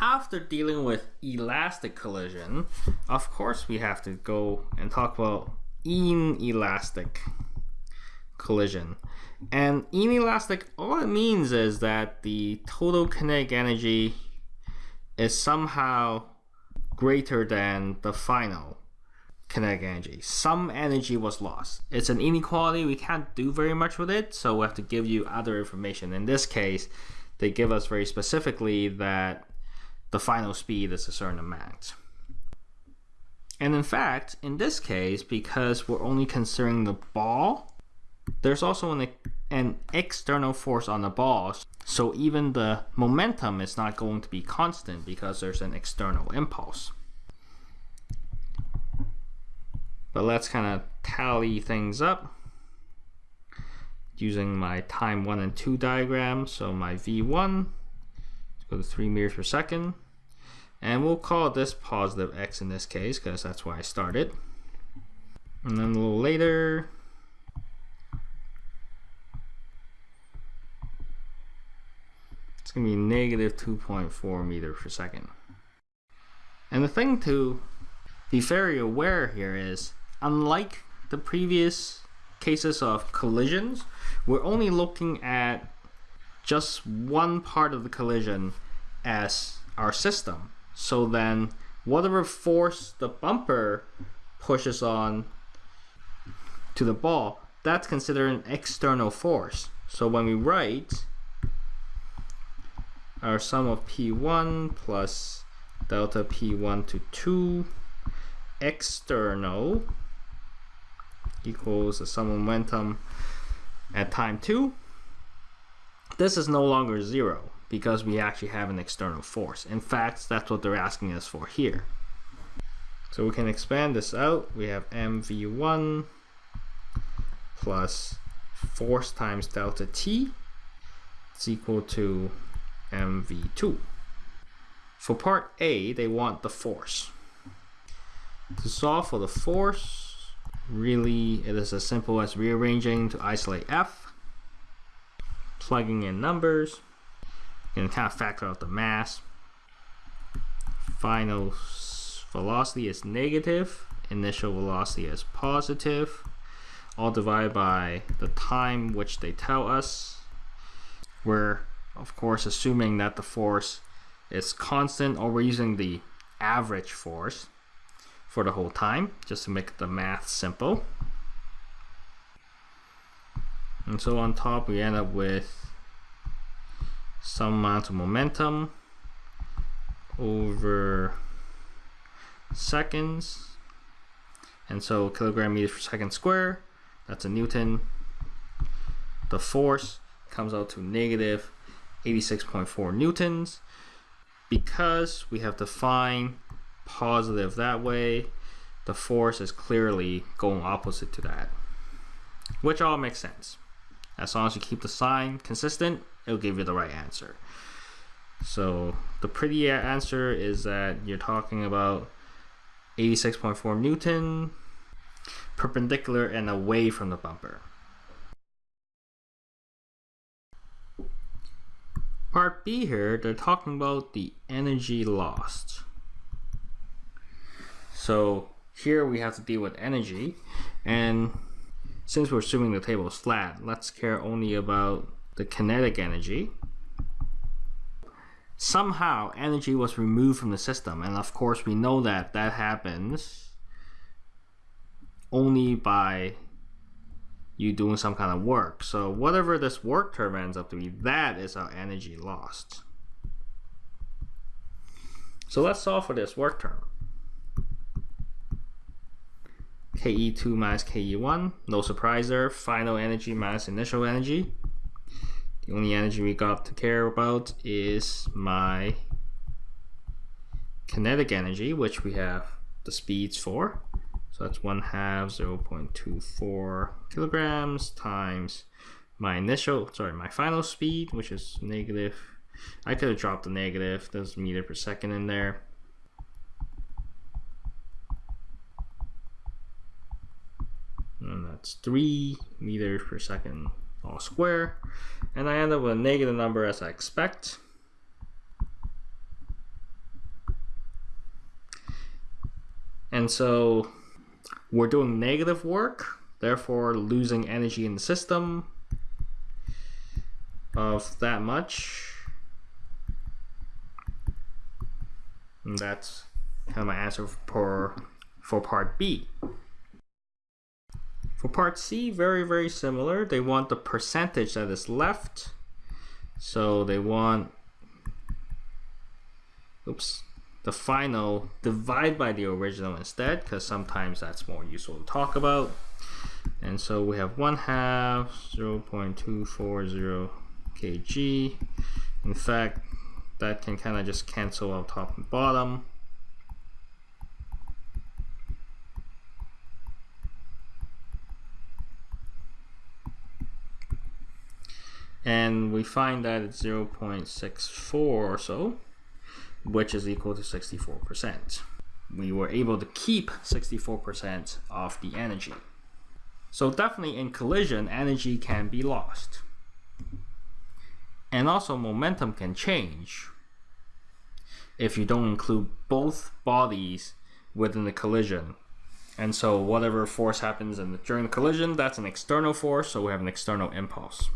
after dealing with elastic collision, of course we have to go and talk about inelastic collision. And inelastic, all it means is that the total kinetic energy is somehow greater than the final kinetic energy. Some energy was lost. It's an inequality. We can't do very much with it, so we have to give you other information. In this case, they give us very specifically that the final speed is a certain amount. And in fact, in this case, because we're only considering the ball, there's also an, an external force on the ball. So even the momentum is not going to be constant because there's an external impulse. But let's kind of tally things up using my time 1 and 2 diagram. So my V1, let's go to 3 meters per second. And we'll call this positive x in this case because that's where I started. And then a little later, it's going to be negative 2.4 meters per second. And the thing to be very aware here is, unlike the previous cases of collisions, we're only looking at just one part of the collision as our system. So then whatever force the bumper pushes on to the ball, that's considered an external force. So when we write our sum of P1 plus delta P1 to 2 external equals the sum of momentum at time 2, this is no longer 0 because we actually have an external force. In fact, that's what they're asking us for here. So we can expand this out. We have mv1 plus force times delta t is equal to mv2. For part A, they want the force. To solve for the force, really it is as simple as rearranging to isolate f, plugging in numbers, and kind of factor out the mass. Final velocity is negative, initial velocity is positive, all divided by the time which they tell us. We're of course assuming that the force is constant or we're using the average force for the whole time just to make the math simple. And so on top we end up with some amount of momentum over seconds. And so kilogram meters per second square, that's a Newton. The force comes out to negative 86.4 Newtons. Because we have defined positive that way, the force is clearly going opposite to that. Which all makes sense. As long as you keep the sign consistent, it'll give you the right answer. So the pretty answer is that you're talking about 86.4 Newton perpendicular and away from the bumper. Part B here, they're talking about the energy lost. So here we have to deal with energy and since we're assuming the table is flat, let's care only about the kinetic energy. Somehow energy was removed from the system and of course we know that that happens only by you doing some kind of work. So whatever this work term ends up to be, that is our energy lost. So let's solve for this work term. KE2 minus KE1, no surprise there, final energy minus initial energy. The only energy we got to care about is my kinetic energy, which we have the speeds for. So that's 1 half 0 0.24 kilograms times my initial, sorry, my final speed, which is negative. I could have dropped the negative, there's meter per second in there. And that's 3 meters per second all square and I end up with a negative number as I expect. And so we're doing negative work, therefore losing energy in the system of that much. And that's kind of my answer for, for part B. For part C, very, very similar. They want the percentage that is left. So they want, oops, the final divide by the original instead, because sometimes that's more useful to talk about. And so we have 1 half 0 0.240 kg. In fact, that can kind of just cancel out top and bottom. And we find that it's 0.64 or so, which is equal to 64%. We were able to keep 64% of the energy. So definitely in collision, energy can be lost. And also momentum can change if you don't include both bodies within the collision. And so whatever force happens the, during the collision, that's an external force, so we have an external impulse.